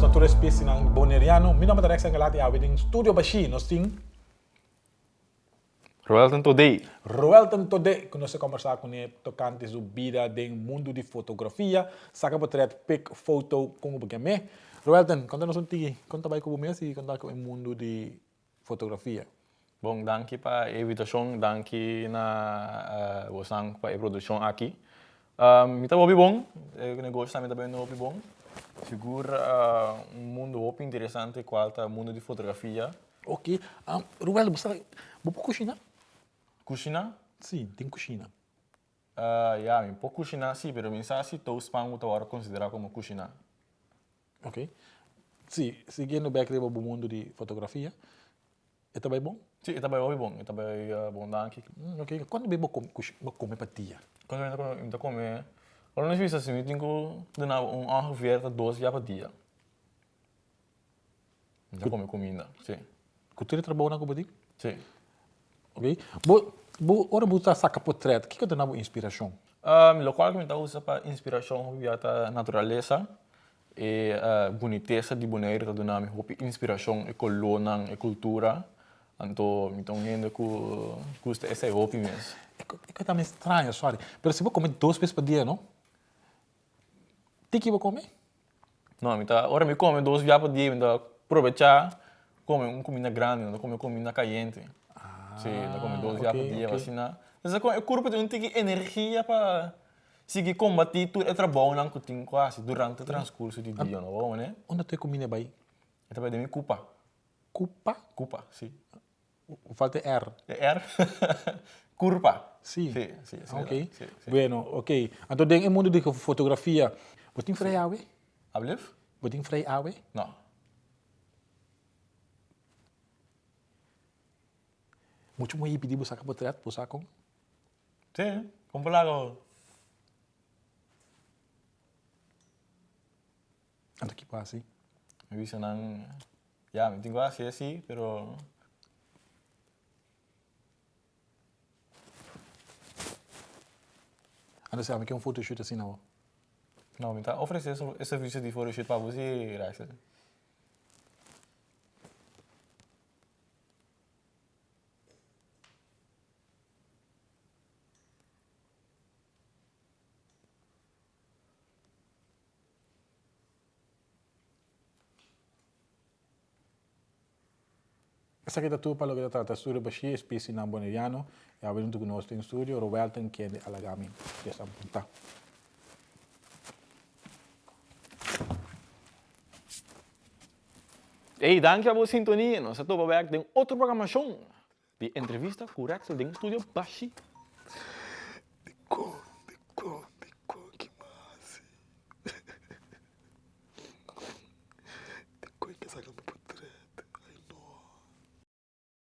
outra espécie ng boneriano. Mi nome é Rex Angelati, a em Studio Bashi, tem Roelton Today. Roelton Today, que nós conversar com ele tocante do vida do mundo de fotografia. Saca portrait, pic, foto, como porque me. Roelton, conta-nos um tigi, conta vai com o mês e conta com o mundo de fotografia. Bom, danke para a invitação, danke na uh, wasang para a produção aqui. Um, mita bobi bom, o negócio também também bobi bom. Segura uh, um mundo muito interessante qual é o mundo de fotografia. Ok. Um, Ruel, você você cozinhar? Cozinhar? Sim, tem cozinhar. Uh, yeah, um pouco cozinhar sim, mas eu sei se todos pão agora considerar como cozinhar. Ok. Sim, seguindo o background do mundo de fotografia, é também bom? Sim, é também bom, é também uh, bom. Hum, ok. Quando bem comer comer para tia? Quando eu estou comer, quando eu fiz assim, eu tenho que dar um ongeveer dois dias por dia. Já come comida, sim. Cultura trabalho na comida? Sim. Ok. Bo, bo, ora você saca portrait, o que que te dá inspiração? Um, local que me usa para inspiração via a natureza e a boniteza de Bonaire que dá me inspiração e colônia e cultura. Então, então ainda que custa essa é hobby mesmo. É que também estranho, sorry. Mas se você comer duas vezes por dia, não? Tem que comer? Não, então, agora me come vezes por dia, então aproveitar come uma comida grande, não come comida caliente. Ah, Sim, não come duas vezes por dia, okay. assim, não. Mas o corpo tem que energia para seguir combater tudo é trabalho não que tem quase durante o transcurso do dia, não é, né? Onde tu comida bem? É também de minha culpa. Culpa? Culpa, sim. Falta R. R. Curva. Sim. Sim, sim, sim. Ok. Sim, sim. Bueno, ok. Então, dentro do mundo de fotografia, você tem freio awe? Alblef? Você tem freio awe? Não. Muito muito pedir você sacar portrait, você sacar? Sim, como lá go. Então, que passa? Eu vi senang, ya, me tengo así así, pero Então, você quer um photoshoot assim, não? Não, então oferecer esse serviço de photoshoot para você, Raíssa. Essa aqui é tu para o que trata estúdio Baixi, espécie na boneriano, e a vendo que nós temos estúdio, Roberto que é de Alagami, dessa ponta. Hey, danke a sintonia. Nós estamos aqui em outra programação de entrevista com o Rex do Estúdio Baixi.